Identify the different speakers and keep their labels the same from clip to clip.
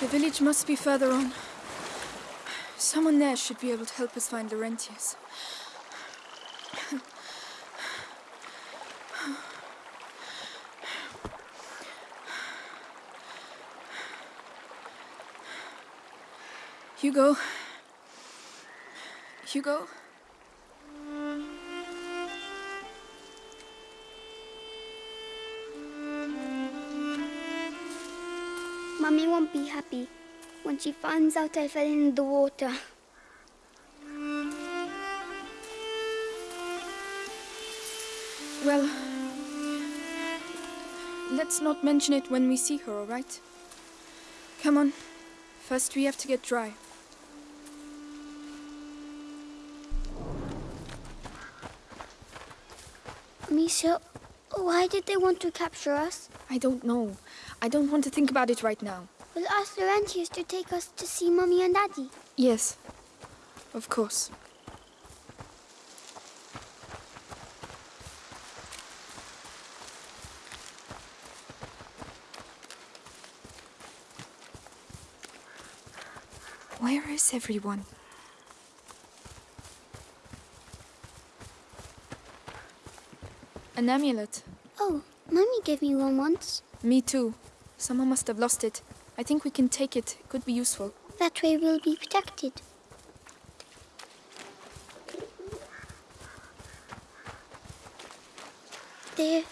Speaker 1: The village must be further on. Someone there should be able to help us find Laurentius. Hugo. Hugo.
Speaker 2: Mummy won't be happy when she finds out I fell in the water.
Speaker 1: Well, let's not mention it when we see her, all right? Come on. First, we have to get dry.
Speaker 2: Amicia, why did they want to capture us?
Speaker 1: I don't know. I don't want to think about it right now.
Speaker 2: We'll ask Laurentius to take us to see Mummy and Daddy.
Speaker 1: Yes, of course. Where is everyone? An amulet.
Speaker 2: Oh, Mummy gave me one once.
Speaker 1: Me too. Someone must have lost it. I think we can take it. It could be useful.
Speaker 2: That way we'll be protected. They're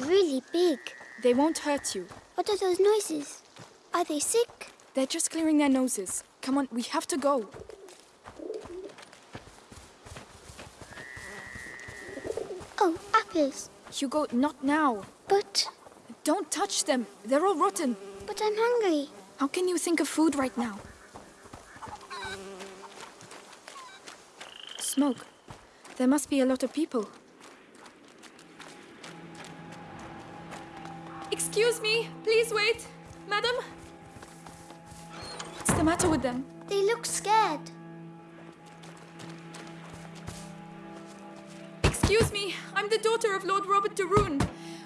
Speaker 2: really big.
Speaker 1: They won't hurt you.
Speaker 2: What are those noises? Are they sick?
Speaker 1: They're just clearing their noses. Come on, we have to go.
Speaker 2: Oh, apples.
Speaker 1: Hugo, not now.
Speaker 2: But,
Speaker 1: Don't touch them. They're all rotten.
Speaker 2: but I'm hungry.
Speaker 1: How can you think of food right now? Smoke. There must be a lot of people. Excuse me, please wait. Madam? What's the matter with them?
Speaker 2: They look scared.
Speaker 1: Excuse me, I'm the daughter of Lord Robert de Rune.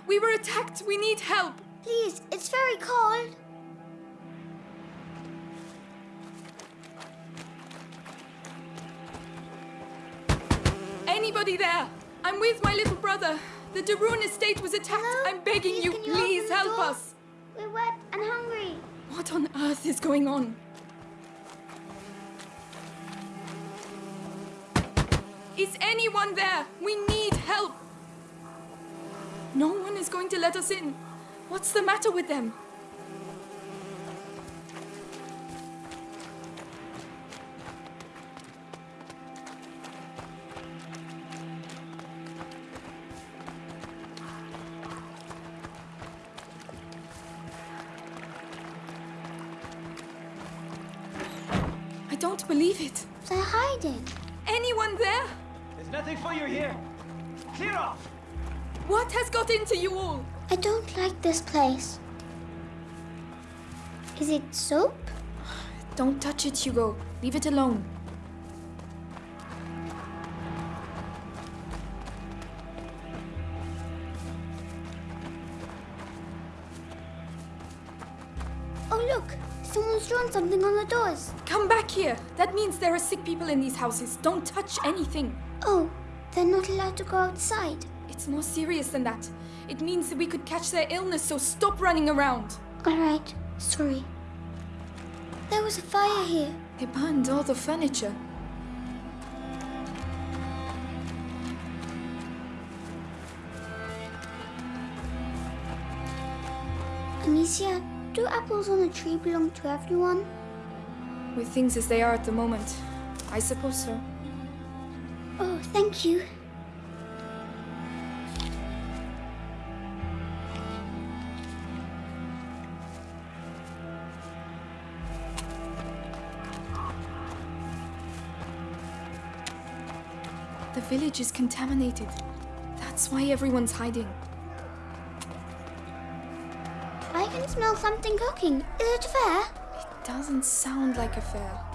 Speaker 1: We were attacked. We need help.
Speaker 2: Please, it's very cold.
Speaker 1: Anybody there? I'm with my little brother. The de Rune estate was attacked.
Speaker 2: Hello?
Speaker 1: I'm begging
Speaker 2: Please,
Speaker 1: you,
Speaker 2: you
Speaker 1: please help us.
Speaker 2: We're wet and hungry.
Speaker 1: What on earth is going on? Is anyone there? We need help. No one is going to let us in. What's the matter with them? I don't believe it.
Speaker 2: They're hiding.
Speaker 1: Anyone there?
Speaker 3: There's nothing for you here. Clear off!
Speaker 1: What has got into you all?
Speaker 2: I don't like this place. Is it soap?
Speaker 1: Don't touch it, Hugo. Leave it alone.
Speaker 2: Oh, look! Someone's drawn something on the doors.
Speaker 1: Come back here. That means there are sick people in these houses. Don't touch anything.
Speaker 2: Oh, they're not allowed to go outside.
Speaker 1: It's more serious than that. It means that we could catch their illness, so stop running around.
Speaker 2: All right, sorry. There was a fire here.
Speaker 1: They burned all the furniture.
Speaker 2: Amicia, do apples on a tree belong to everyone?
Speaker 1: With things as they are at the moment, I suppose so.
Speaker 2: Oh, thank you.
Speaker 1: The village is contaminated. That's why everyone's hiding.
Speaker 2: I can smell something cooking. Is it fair?
Speaker 1: It doesn't sound like a fair.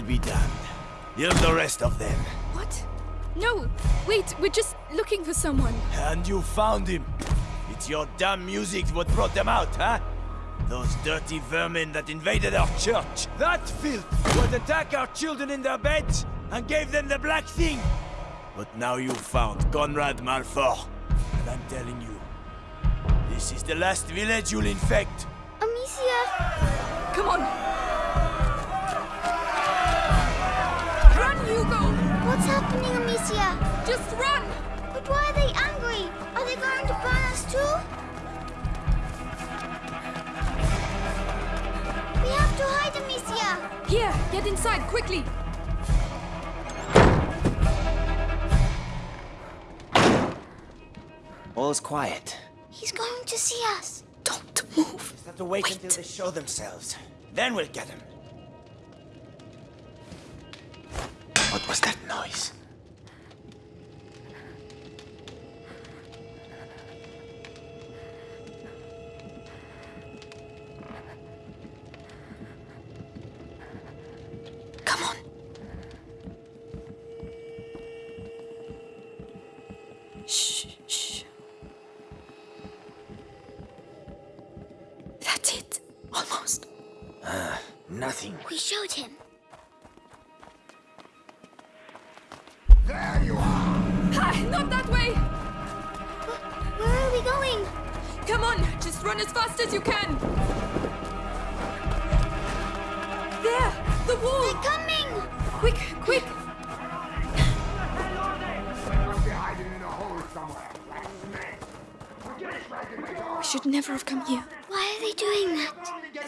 Speaker 4: I'll be damned. Here's the rest of them.
Speaker 1: What? No! Wait, we're just looking for someone.
Speaker 4: And you found him. It's your damn music what brought them out, huh? Those dirty vermin that invaded our church. That filth would attack our children in their beds and gave them the black thing. But now you found Conrad Malfour. And I'm telling you, this is the last village you'll infect.
Speaker 2: Amicia!
Speaker 1: Come on!
Speaker 2: What's happening, Amicia?
Speaker 1: Just run!
Speaker 2: But why are they angry? Are they going to burn us too? We have to hide, Amicia!
Speaker 1: Here, get inside, quickly!
Speaker 5: All is quiet.
Speaker 2: He's going to see us.
Speaker 1: Don't move.
Speaker 4: Just have to wait, until they show themselves. Then we'll get them. Was that noise?
Speaker 1: Come on. Shh, shh. That's it. Almost.
Speaker 4: Ah, nothing.
Speaker 2: We showed him.
Speaker 1: There! The wall!
Speaker 2: They're coming!
Speaker 1: Quick, quick! We should never have come here.
Speaker 2: Why are they doing that?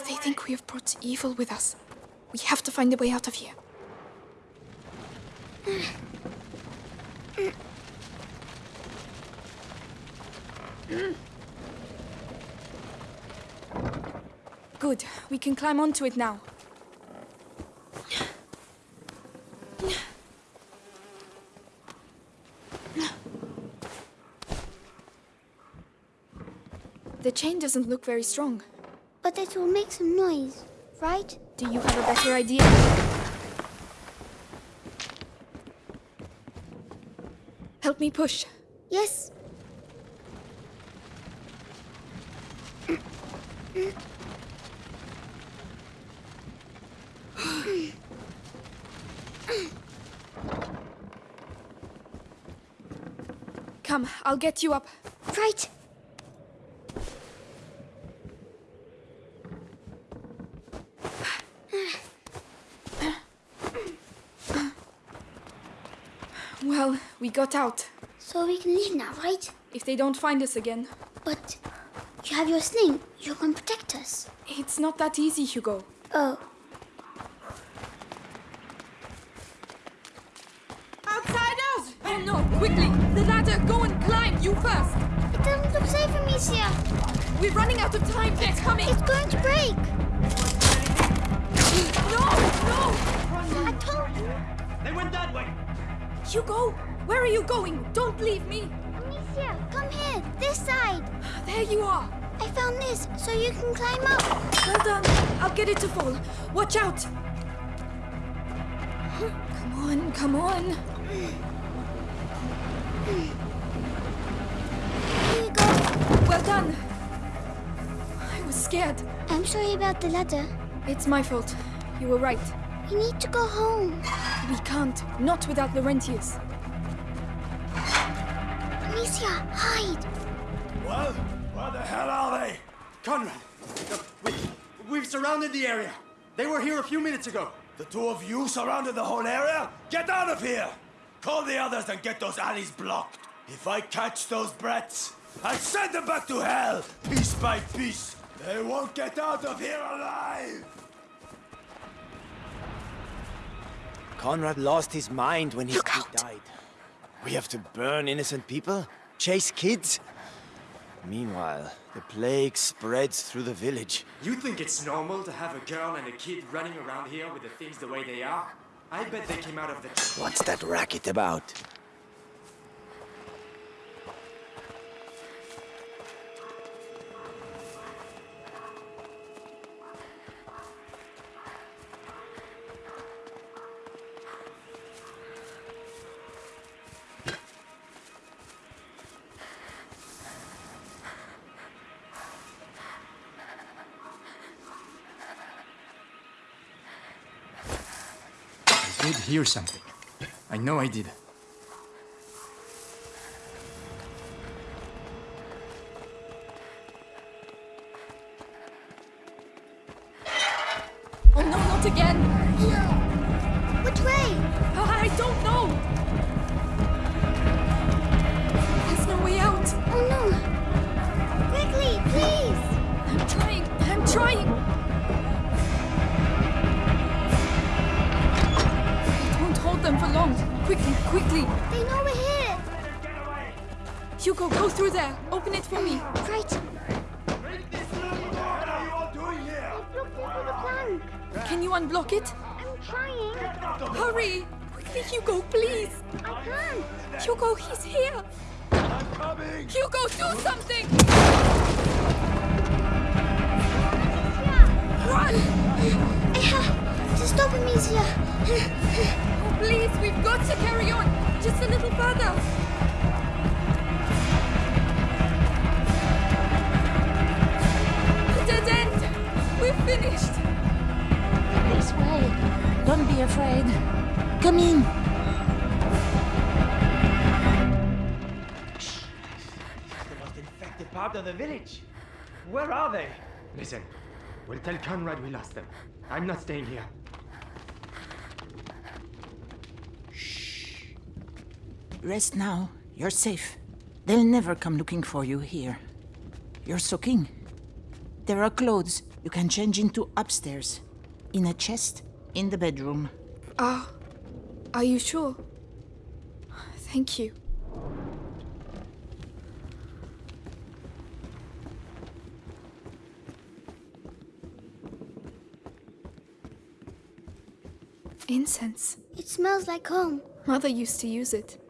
Speaker 1: They think we have brought evil with us. We have to find a way out of here. Good. We can climb onto it now. The chain doesn't look very strong.
Speaker 2: But it will make some noise, right?
Speaker 1: Do you have a better idea? Help me push.
Speaker 2: Yes.
Speaker 1: Come, I'll get you up.
Speaker 2: Right.
Speaker 1: Well, we got out.
Speaker 2: So we can leave now, right?
Speaker 1: If they don't find us again.
Speaker 2: But you have your sling. You can protect us.
Speaker 1: It's not that easy, Hugo.
Speaker 2: Oh,
Speaker 1: Outsiders! Oh no, quickly! The ladder! Go and climb! You first!
Speaker 2: it doesn't look safe, Amicia.
Speaker 1: We're running out of time! They're coming!
Speaker 2: It's going to break.
Speaker 1: No! No!
Speaker 2: I told you.
Speaker 3: They went that way.
Speaker 1: Hugo! Where are you going? Don't leave me!
Speaker 2: Amicia, come here. This side.
Speaker 1: There you are!
Speaker 2: I found this, so you can climb up.
Speaker 1: Well done! I'll get it to fall. Watch out! Come on, come on!
Speaker 2: Here you go.
Speaker 1: Well done! I was scared.
Speaker 2: I'm sorry about the ladder.
Speaker 1: It's my fault. You were right.
Speaker 2: We need to go home.
Speaker 1: We can't. Not without Laurentius.
Speaker 2: Amicia, hide.
Speaker 4: Well, where the hell are they?
Speaker 3: Conrad, we, we've surrounded the area. They were here a few minutes ago.
Speaker 4: The two of you surrounded the whole area? Get out of here! Call the others and get those alleys blocked. If I catch those brats, I'll send them back to hell, piece by piece. They won't get out of here alive! Conrad lost his mind when his
Speaker 1: Look
Speaker 4: kid
Speaker 1: out.
Speaker 4: died. We have to burn innocent people? Chase kids? Meanwhile, the plague spreads through the village.
Speaker 3: You think it's normal to have a girl and a kid running around here with the things the way they are? I bet they came out of the...
Speaker 4: What's that racket about?
Speaker 3: Did hear something. I know I did.
Speaker 2: Quickly,
Speaker 1: quickly!
Speaker 2: They know we're here!
Speaker 1: Hugo, go through there! Open it for me!
Speaker 2: Right.
Speaker 4: What are you all doing here?
Speaker 2: Look the plank.
Speaker 1: Can you unblock it?
Speaker 2: I'm trying.
Speaker 1: Hurry! Quickly, Hugo, please!
Speaker 2: I can't.
Speaker 1: Hugo, he's here!
Speaker 4: I'm coming!
Speaker 1: Hugo, do something! Run!
Speaker 2: I have to stop Amicia.
Speaker 1: Oh, please, we've got to carry on! Just a little further! Dead end! We're finished!
Speaker 5: This way. Don't be afraid. Come in. Shh!
Speaker 4: This is the most infected part of the village. Where are they?
Speaker 3: Listen, we'll tell Conrad we lost them. I'm not staying here.
Speaker 5: Rest now. You're safe. They'll never come looking for you here. You're soaking. There are clothes you can change into upstairs. In a chest in the bedroom.
Speaker 1: Ah, are you sure? Thank you. Incense.
Speaker 2: It smells like home.
Speaker 1: Mother used to use it.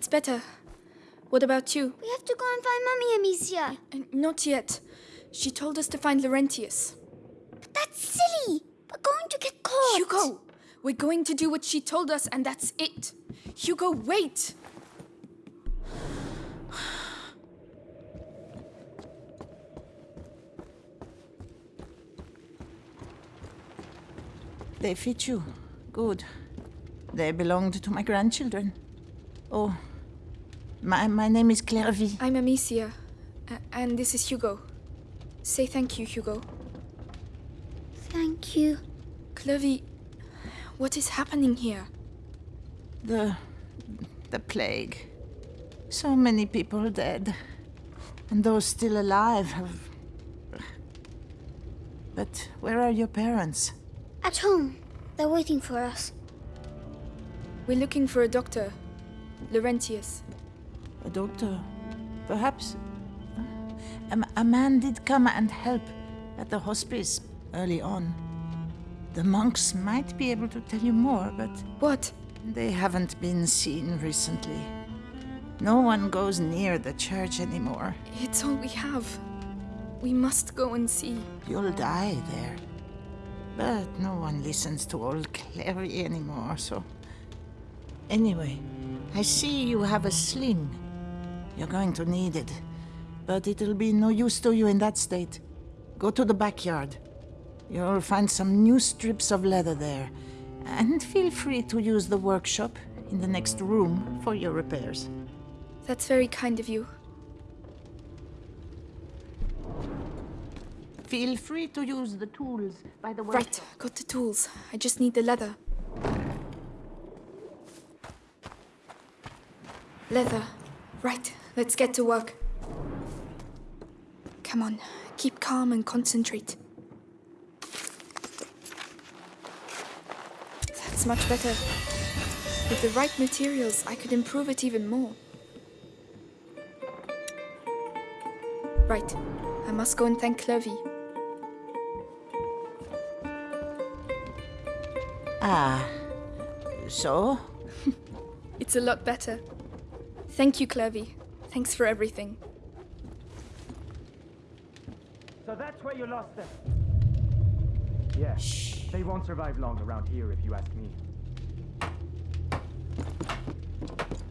Speaker 1: That's better. What about you?
Speaker 2: We have to go and find Mummy Amicia.
Speaker 1: Uh, Not yet. She told us to find Laurentius.
Speaker 2: But that's silly. We're going to get caught.
Speaker 1: Hugo! We're going to do what she told us, and that's it. Hugo, wait!
Speaker 5: They fit you. Good. They belonged to my grandchildren. Oh, my, my name is Clairvy.
Speaker 1: I'm Amicia, and this is Hugo. Say thank you, Hugo.
Speaker 2: Thank you.
Speaker 1: Clovey, what is happening here?
Speaker 5: The. the plague. So many people dead. And those still alive have. But where are your parents?
Speaker 2: At home. They're waiting for us.
Speaker 1: We're looking for a doctor, Laurentius.
Speaker 5: A doctor? Perhaps. A man did come and help at the hospice early on. The monks might be able to tell you more, but
Speaker 1: What?
Speaker 5: they haven't been seen recently. No one goes near the church anymore.
Speaker 1: It's all we have. We must go and see.
Speaker 5: You'll die there. But no one listens to old Clary anymore, so. Anyway, I see you have a sling. You're going to need it. But it'll be no use to you in that state. Go to the backyard. You'll find some new strips of leather there. And feel free to use the workshop in the next room for your repairs.
Speaker 1: That's very kind of you.
Speaker 5: Feel free to use the tools by the
Speaker 1: way.
Speaker 5: Right,
Speaker 1: got the tools. I just need the leather. Leather. Right, let's get to work. Come on, keep calm and concentrate. That's much better. With the right materials, I could improve it even more. Right, I must go and thank Clovey.
Speaker 5: Ah. So?
Speaker 1: It's a lot better. Thank you, Clovey. Thanks for everything.
Speaker 3: So that's where you lost them. Yeah. They won't survive long around here if you ask me.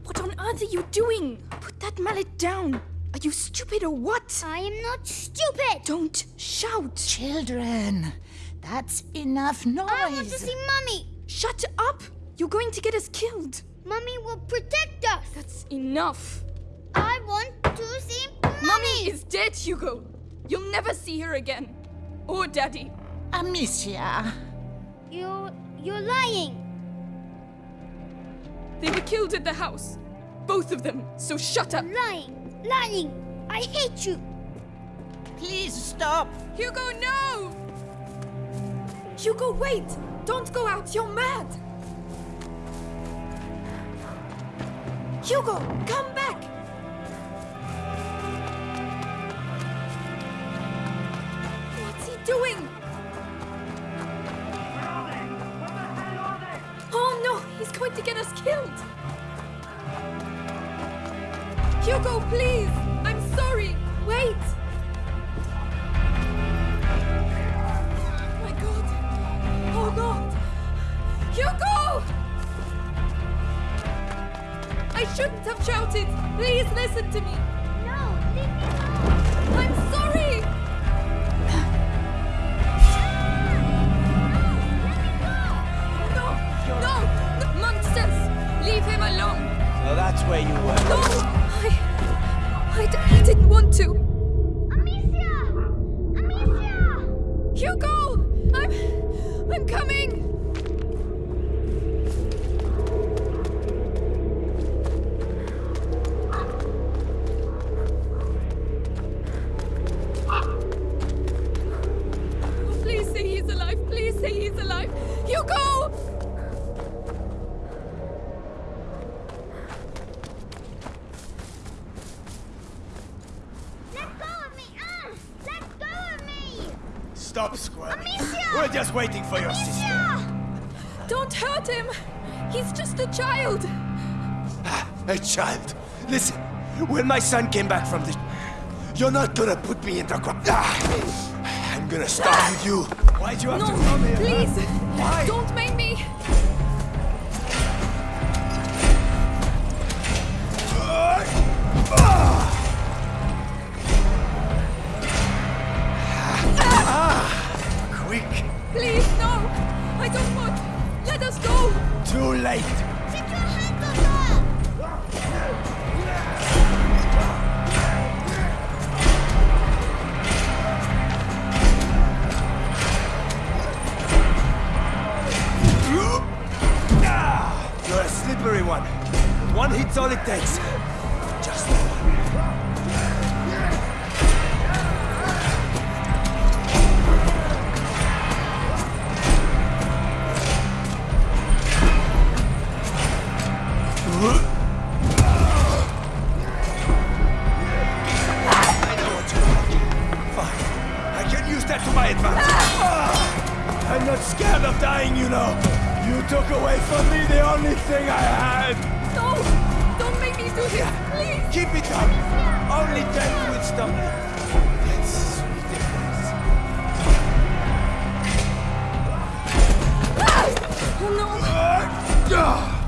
Speaker 1: What on earth are you doing? Put that mallet down. Are Are you stupid or what?
Speaker 2: I am not stupid.
Speaker 1: Don't shout.
Speaker 5: Children, that's enough noise.
Speaker 2: I want to see Mummy.
Speaker 1: Shut up. You're going to get us killed.
Speaker 2: Mummy will protect us.
Speaker 1: That's enough.
Speaker 2: Mummy.
Speaker 1: Mummy is dead, Hugo. You'll never see her again. Or Daddy.
Speaker 5: Amicia.
Speaker 2: You, you're lying.
Speaker 1: They were killed at the house. Both of them. So shut up.
Speaker 2: Lying. Lying. I hate you.
Speaker 5: Please stop.
Speaker 1: Hugo, no! Hugo, wait! Don't go out, you're mad! Hugo, come back! Going to get us killed! Hugo, please! I'm sorry! Wait! My god! Oh god! Hugo! I shouldn't have shouted! Please listen to me!
Speaker 4: Waiting for your sister.
Speaker 1: Don't hurt him! He's just a child!
Speaker 4: A child. Listen, when my son came back from the... You're not gonna put me in the. Ah, I'm gonna start with you. Why'd you have
Speaker 1: No,
Speaker 4: to come here?
Speaker 1: please!
Speaker 4: Why?
Speaker 1: Don't make me!
Speaker 4: Quick.
Speaker 1: I don't want. Let us go!
Speaker 4: Too late.
Speaker 2: Get your hands off her!
Speaker 4: Ah, You're a slippery one. One hit's all it takes. Ah!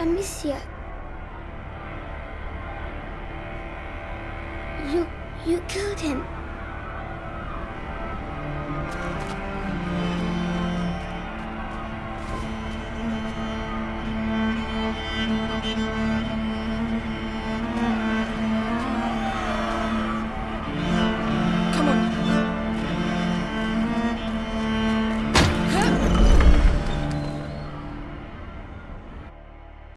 Speaker 2: Amicia. You, you killed him.